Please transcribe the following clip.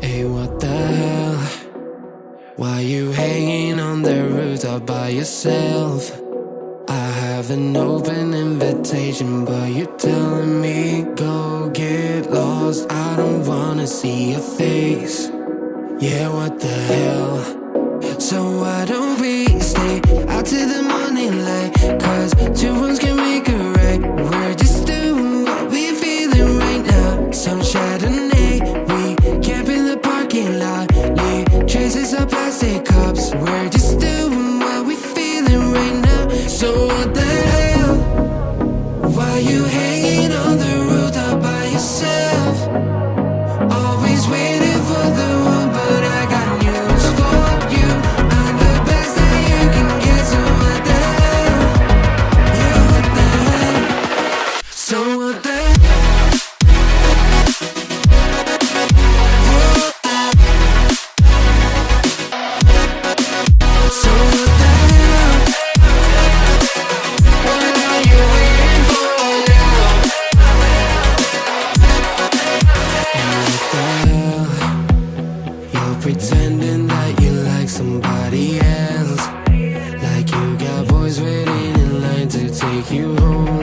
Hey, what the hell? Why you hanging on the rooftop by yourself? I have an open invitation, but you're telling me go get lost. I don't wanna see your face. Yeah, what the hell? So why don't we So what Pretending that you like somebody else. Like you got boys waiting in line to take you home.